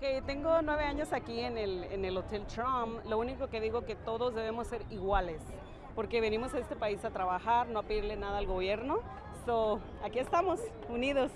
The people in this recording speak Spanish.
Que tengo nueve años aquí en el, en el Hotel Trump, lo único que digo que todos debemos ser iguales, porque venimos a este país a trabajar, no a pedirle nada al gobierno. So, aquí estamos, unidos.